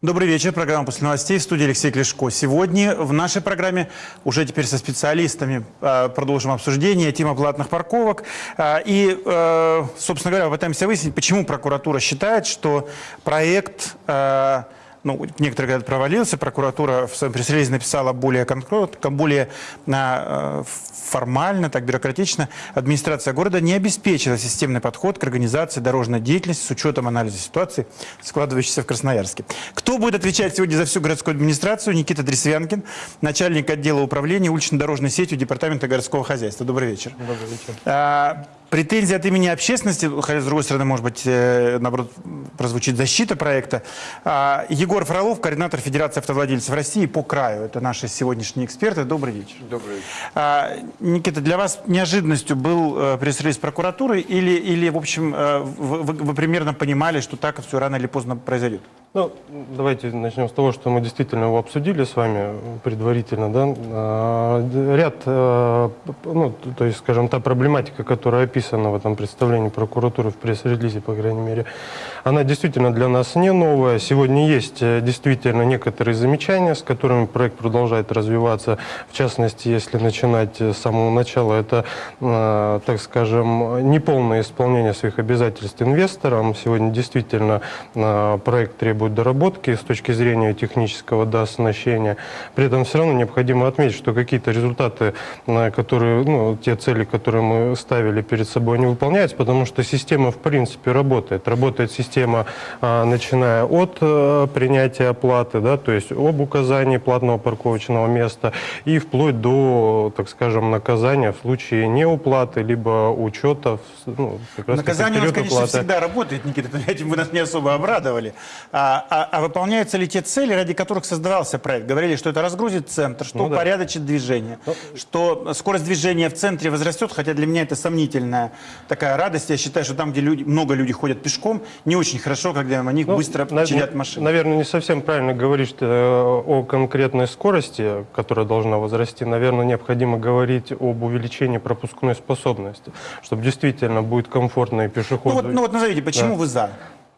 Добрый вечер. Программа «После новостей» в студии Алексей Клешко. Сегодня в нашей программе уже теперь со специалистами э, продолжим обсуждение тема платных парковок. Э, и, э, собственно говоря, пытаемся выяснить, почему прокуратура считает, что проект... Ну, некоторые говорят, провалился. Прокуратура в своем пресс-релизе написала более конкретно, более э, формально, так бюрократично. Администрация города не обеспечила системный подход к организации дорожной деятельности с учетом анализа ситуации, складывающейся в Красноярске. Кто будет отвечать сегодня за всю городскую администрацию? Никита Дресвянкин, начальник отдела управления улично-дорожной сетью Департамента городского хозяйства. Добрый вечер. Добрый вечер. Претензии от имени общественности, хотя, с другой стороны, может быть, э, наоборот, прозвучит защита проекта. А, Егор Фролов, координатор Федерации автовладельцев России по краю. Это наши сегодняшние эксперты. Добрый вечер. Добрый вечер. А, Никита, для вас неожиданностью был э, пресс-релиз прокуратуры или, или, в общем, э, вы, вы- вы примерно понимали, что так все рано или поздно произойдет? Ну, давайте начнем с того, что мы действительно его обсудили с вами предварительно, да. А, Ряд, э, ну, то есть, скажем, та проблематика, которая описана в этом представлении прокуратуры в пресс-релизе, по крайней мере, она действительно для нас не новая. Сегодня есть э, действительно некоторые замечания, с которыми проект продолжает развиваться. В частности, если начинать с самого начала, это, э, так скажем, неполное исполнение своих обязательств инвесторам. Сегодня действительно проект требует доработки с точки зрения технического да, оснащения. При этом все равно необходимо отметить, что какие-то результаты, э, которые, ну, те цели, которые мы ставили перед собой, не выполняются, потому что система в принципе работает. Работает система, а, начиная от э, принятия оплаты, да, то есть об указании платного парковочного места и вплоть до, так скажем, наказания в случае неуплаты, либо учета, ну, Наказание у нас, конечно, уплаты. всегда работает, Никита, этим вы нас не особо обрадовали. А, а- а выполняются ли те цели, ради которых создавался проект? Говорили, что это разгрузит центр, что Ну да. упорядочит движение, что скорость движения в центре возрастет, хотя для меня это сомнительная такая радость. Я считаю, что там, где люди, много людей ходят пешком, не очень хорошо, когда на них Ну, быстро на- чадят машины. Наверное, не совсем правильно говорить э, о конкретной скорости, которая должна возрасти. Наверное, необходимо говорить об увеличении пропускной способности, чтобы действительно будет комфортно и Ну пешеходу. вот, ну вот назовите, почему Да. вы за?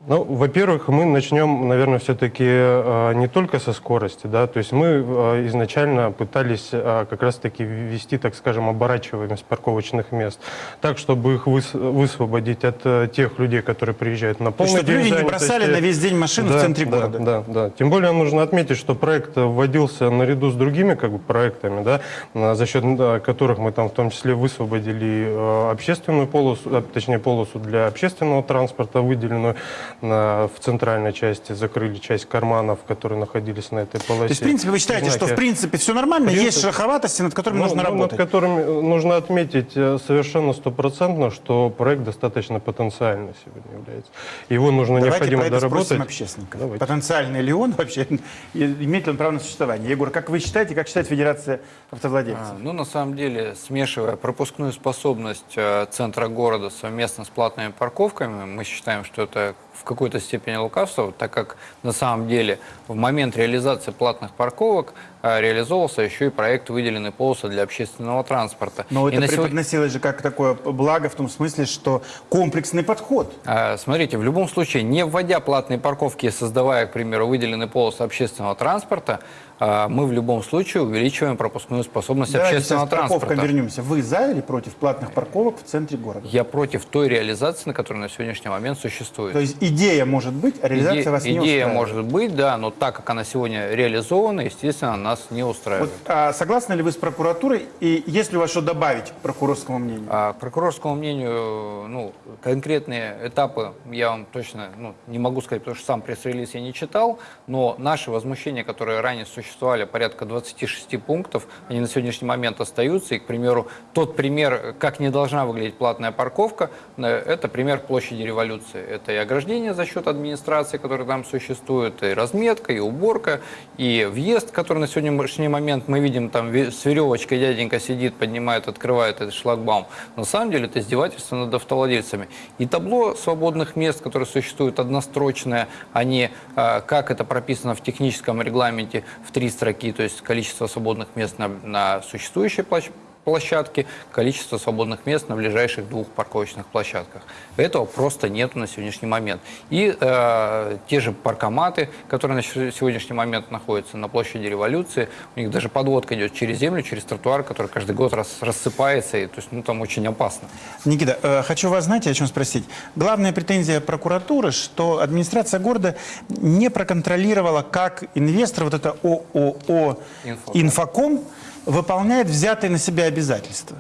Ну, во-первых, мы начнем, наверное, все-таки э, не только со скорости, да, то есть мы э, изначально пытались э, как раз-таки ввести, так скажем, оборачиваемость парковочных мест, так, чтобы их выс- высвободить от тех людей, которые приезжают на То полный чтобы день люди не бросали на весь день машину в Да, центре да, города. Да, да. Тем более нужно отметить, что проект вводился наряду с другими как бы, проектами, да, за счет которых мы там в том числе высвободили общественную полосу, точнее полосу для общественного транспорта, выделенную на- в центральной части, закрыли часть карманов, которые находились на этой полосе. То есть, в принципе, вы считаете, что в Знаки. принципе все нормально, Принцип- есть шероховатости, над которыми Ну, нужно ну, работать? Над которыми э, нужно отметить э, совершенно стопроцентно, что проект достаточно потенциальный сегодня является. Его нужно Давайте необходимо про это доработать. спросим общественника. Давайте. Потенциальный ли он вообще? Имеет ли он право на существование? Егор, как вы считаете, как считает Федерация автовладельцев? А, Ну, на самом деле, смешивая пропускную способность э, центра города совместно с платными парковками, мы считаем, что это в какой-то степени лукавство, так как на самом деле в момент реализации платных парковок реализовывался еще и проект выделенной полосы для общественного транспорта. Но И это на сегодня- преподносилось же как такое благо в том смысле, что комплексный подход. А, Смотрите, в любом случае, не вводя платные парковки и создавая, к примеру, выделенные полосы общественного транспорта, а, мы в любом случае увеличиваем пропускную способность Давайте общественного транспорта. вернемся. Вы за или против платных парковок в центре города? Я против той реализации, на которой на сегодняшний момент существует. То есть идея может быть, а реализация Иде- вас не идея устраивает? может быть, да, но так как она сегодня реализована, естественно, нас не Вот, устраивает. а согласны ли вы с прокуратурой? И есть ли у вас что добавить к прокурорскому мнению? А, к прокурорскому мнению, ну, конкретные этапы я вам точно ну, не могу сказать, потому что сам пресс-релиз я не читал, но наши возмущения, которые ранее существовали, порядка 26 пунктов, они на сегодняшний момент остаются. И, к примеру, тот пример, как не должна выглядеть платная парковка, э, это пример площади революции. Это и ограждение за счет администрации, которая там существует, и разметка, и уборка, и въезд, который на сегодняшний момент мы видим, там с веревочкой дяденька сидит, поднимает, открывает этот шлагбаум. На самом деле это издевательство над автовладельцами. И табло свободных мест, которое существует однострочное, а не, а, как это прописано в техническом регламенте, в три строки, то есть количество свободных мест на, на существующей площ- площадке, количество свободных мест на ближайших двух парковочных площадках. Этого просто нету на сегодняшний момент. И э, те же паркоматы, которые на сегодняшний момент находятся на площади революции, у них даже подводка идет через землю, через тротуар, который каждый год рас- рассыпается, и то есть ну, там очень опасно. Никита, э, хочу вас, знаете, о чем спросить. Главная претензия прокуратуры, что администрация города не проконтролировала, как инвестор, вот это ООО Инфоком. «Инфоком» выполняет взятые на себя обязательства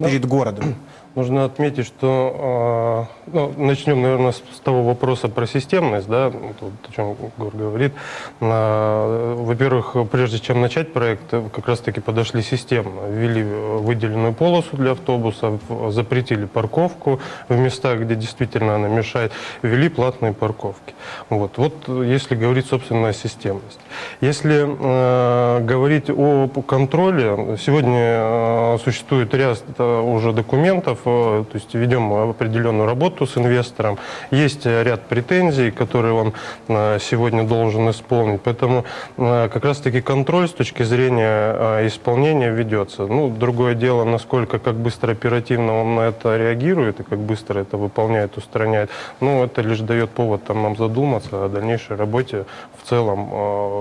перед городом. Нужно отметить, что э, ну, начнем, наверное, с, с того вопроса про системность, да, вот, о чем Гор говорит. А, Во-первых, прежде чем начать проект, э, как раз-таки подошли системно, ввели э, выделенную полосу для автобусов, э, запретили парковку в местах, где действительно она мешает, ввели платные парковки. Вот, вот э, если говорить, собственно, о системности. Если э, говорить о контроле, сегодня э, существует ряд э, уже документов, э, то есть ведем определенную работу с инвестором, есть ряд претензий, которые он э, сегодня должен исполнить, поэтому э, как раз-таки контроль с точки зрения исполнения ведется. Ну, другое дело, насколько, как быстро, оперативно он на это реагирует и как быстро это выполняет, устраняет. Ну, это лишь дает повод там, нам задуматься о дальнейшей работе в целом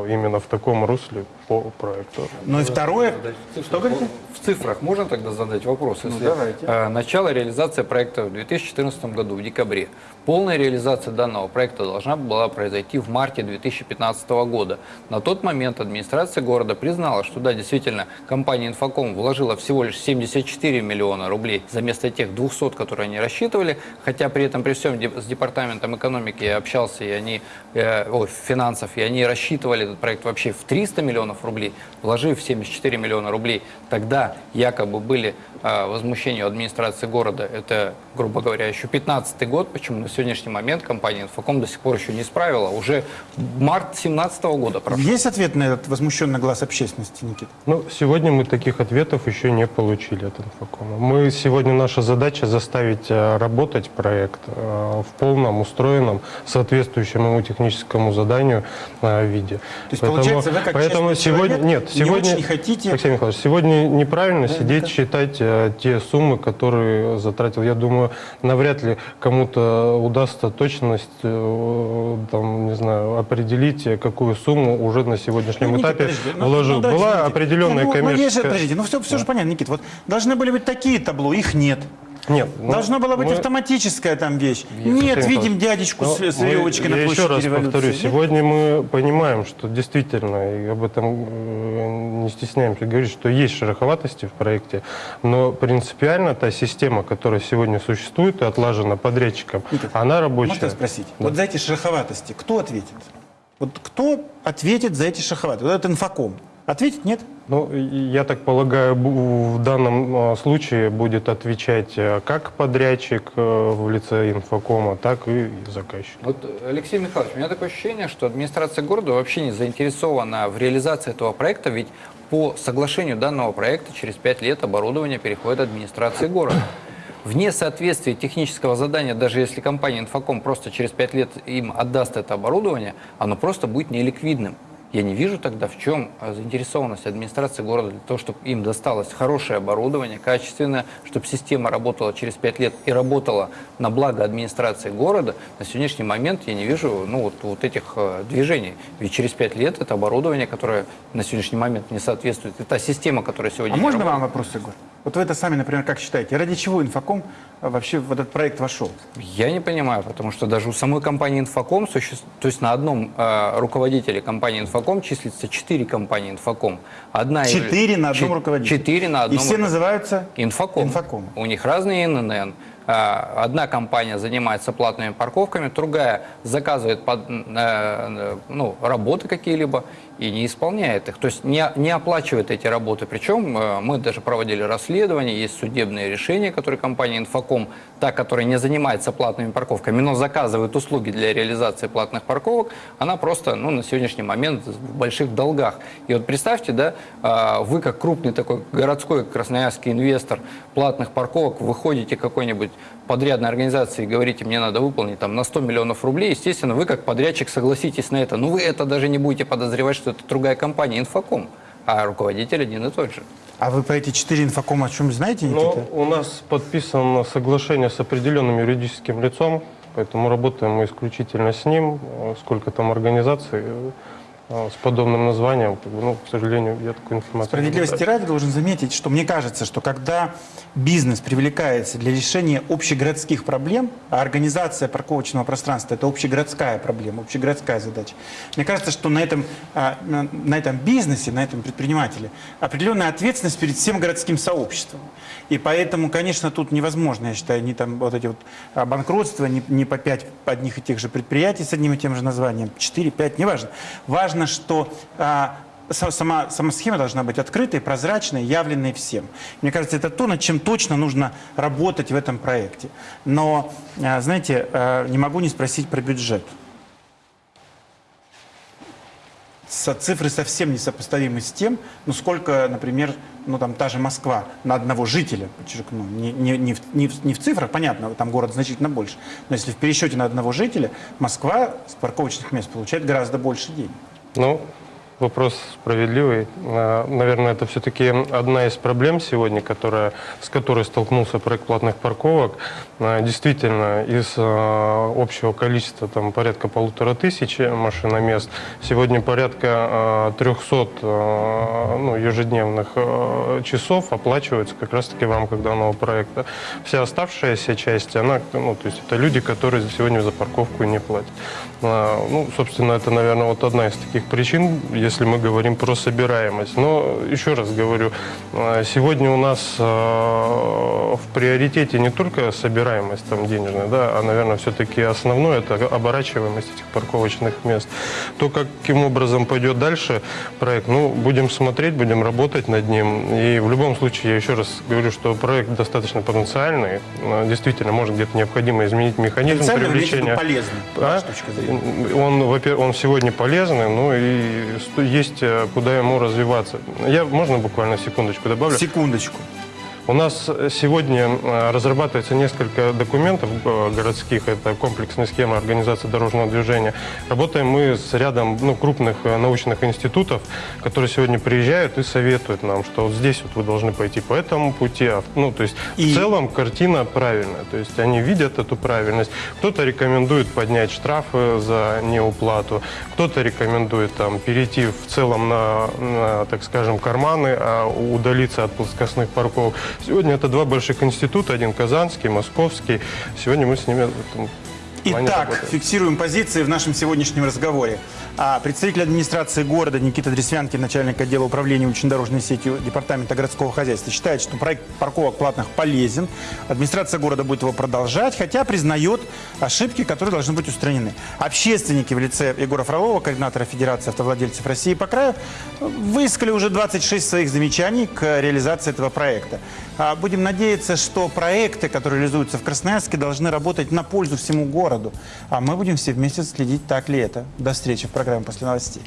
именно в таком русле по проекту. Ну и второе, Что говорите? В цифрах можно тогда задать вопрос? Если, давайте. э, начало реализации проекта в 2014 году, в декабре. Полная реализация данного проекта должна была произойти в марте 2015 года. На тот момент администрация города признала, что да, действительно, компания «Инфоком» вложила всего лишь 74 миллиона рублей за место тех 200, которые они рассчитывали, хотя при этом при всем с департаментом экономики я общался, и они, э, ой, финансов, и они рассчитывали этот проект вообще в 300 миллионов рублей, вложив 74 миллиона рублей. Тогда якобы были э, возмущения у администрации города. Это, грубо говоря, еще 15 год, почему на сегодняшний момент компания «Инфоком» до сих пор еще не исправила. Уже март 2017 года прошел. есть ответ на этот возмущенный глаз общественности, Никита? Ну, сегодня мы таких ответов еще не получили от Инфокома. Мы сегодня наша задача заставить э, работать проект э, в полном, устроенном, соответствующем ему техническому заданию э, виде. То есть, получается, вы как поэтому сегодня человек нет, не сегодня очень хотите- Алексей Михайлович, сегодня неправильно сидеть считать э, те суммы, которые затратил. Я думаю, навряд ли кому-то удастся точность, э, там, не знаю, определить, э, какую сумму уже на сегодняшнем Ну, этапе подожди, ну, вложил. ну, давайте, Была подождите. определенная ну, ну, есть же, коммерческая... подождите, ну все, все же понятно, Никит. Вот должны были быть такие табло, их нет. Нет. ну, Должна была быть мы- автоматическая там вещь. Алексей Нет, видим дядечку ну, с, с веревочкой на я площади еще раз революции. повторю, сегодня мы понимаем, что действительно, и об этом э, не стесняемся говорить, что есть шероховатости в проекте, но принципиально та система, которая сегодня существует и отлажена подрядчиком, она рабочая. Можно спросить? Вот за эти шероховатости кто ответит? Вот кто ответит за эти шероховатости? Вот этот инфоком. Ответит? Нет? Ну, я так полагаю, в данном а, случае будет отвечать э, как подрядчик э, в лице инфокома, так и заказчик. Вот, Алексей Михайлович, у меня такое ощущение, что администрация города вообще не заинтересована в реализации этого проекта, ведь по соглашению данного проекта через пять лет оборудование переходит администрации города. Вне соответствия технического задания, даже если компания Инфоком просто через пять лет им отдаст это оборудование, оно просто будет неликвидным. Я не вижу тогда, в чем э, заинтересованность администрации города для того, чтобы им досталось хорошее оборудование, качественное, чтобы система работала через пять лет и работала на благо администрации города. На сегодняшний момент я не вижу ну, вот, вот этих э, движений. Ведь через пять лет это оборудование, которое на сегодняшний момент не соответствует, и та система, которая сегодня А можно работает. вам вопрос, Егор? Вот вы это сами, например, как считаете? Ради чего инфоком э, вообще в этот проект вошел? Я не понимаю, потому что даже у самой компании Инфоком, суще- то есть на одном э, руководителе компании Инфоком числится четыре компании Инфоком. Одна явля- Четыре на одном руководителе. Четыре на И одном. все ру- называются Инфоком. Инфоком. У них разные ИНН. А, Одна компания занимается платными парковками, другая заказывает под- э, э, ну, работы какие-либо и не исполняет их. То есть не, не оплачивает эти работы. Причем э, мы даже проводили расследование, есть судебные решения, которые компания Инфоком, та, которая не занимается платными парковками, но заказывает услуги для реализации платных парковок, она просто ну, на сегодняшний момент в больших долгах. И вот представьте, да, а, вы как крупный такой городской красноярский инвестор платных парковок, выходите какой-нибудь подрядной организации и говорите, мне надо выполнить там на 100 миллионов рублей, естественно, вы как подрядчик согласитесь на это. Но вы это даже не будете подозревать, что это другая компания, Инфоком. а руководитель один и тот же. А вы про эти четыре инфокома о чем знаете, Но Никита? у нас подписано соглашение с определенным юридическим лицом, поэтому работаем мы исключительно с ним. Сколько там организаций с подобным названием, ну, к сожалению, я такой информации не Справедливости ради должен заметить, что мне кажется, что когда бизнес привлекается для решения общегородских проблем, а организация парковочного пространства – это общегородская проблема, общегородская задача, мне кажется, что на этом, а, на этом бизнесе, на этом предпринимателе определенная ответственность перед всем городским сообществом. И поэтому, конечно, тут невозможно, я считаю, ни там вот эти вот а, банкротства, ни, ни по пять одних и тех же предприятий с одним и тем же названием, 4, 5, неважно. Важно, что а, са- сама, сама схема должна быть открытой, прозрачной, явленной всем. Мне кажется, это то, над чем точно нужно работать в этом проекте. Но, а, знаете, а, не могу не спросить про бюджет. Со- цифры совсем несопоставимы с тем, ну сколько, например, ну там та же Москва на одного жителя, подчеркну, не, не, не, в, не, в, не в цифрах, понятно, там город значительно больше, но если в пересчете на одного жителя, Москва с парковочных мест получает гораздо больше денег. Ну, вопрос справедливый. А, Наверное, это все-таки одна из проблем сегодня, которая, с которой столкнулся проект платных парковок. А, Действительно, из а, общего количества там, порядка полутора тысяч машиномест, сегодня порядка а, 300 а, ну, ежедневных часов оплачиваются как раз-таки в рамках данного проекта. Вся оставшаяся часть, она, ну, то есть это люди, которые сегодня за парковку не платят. Ну, собственно, это, наверное, вот одна из таких причин, если мы говорим про собираемость. Но еще раз говорю, а, сегодня у нас а, в приоритете не только собираемость там денежная, да, а, наверное, все-таки основное это оборачиваемость этих парковочных мест. То, каким образом пойдет дальше проект, ну, будем смотреть, будем работать над ним. И в любом случае, я еще раз говорю, что проект достаточно потенциальный. А, Действительно, может где-то необходимо изменить механизм привлечения. полезный, А? Он, во-первых, он сегодня полезный, ну и есть э, куда ему развиваться. Я, можно буквально секундочку добавлю? Секундочку. У нас сегодня э, разрабатывается несколько документов э, городских. Это комплексная схема организации дорожного движения. Работаем мы с рядом ну, крупных э, научных институтов, которые сегодня приезжают и советуют нам, что вот здесь вот вы должны пойти по этому пути. а Ну, то есть И- в целом картина правильная. То есть они видят эту правильность. Кто-то рекомендует поднять штрафы за неуплату, кто-то рекомендует там, перейти в целом на, на, так скажем, карманы, а удалиться от плоскостных парков. Сегодня это два больших института, один казанский, московский. Сегодня мы с ними Итак, фиксируем позиции в нашем сегодняшнем разговоре. А, представитель администрации города Никита Дресвянкин, начальник отдела управления улично-дорожной сетью Департамента городского хозяйства, считает, что проект парковок платных полезен. Администрация города будет его продолжать, хотя признает ошибки, которые должны быть устранены. Общественники в лице Егора Фролова, координатора Федерации автовладельцев России по краю, выискали уже 26 своих замечаний к реализации этого проекта. А, Будем надеяться, что проекты, которые реализуются в Красноярске, должны работать на пользу всему городу. А мы будем все вместе следить, так ли это. До встречи в программе «После новостей».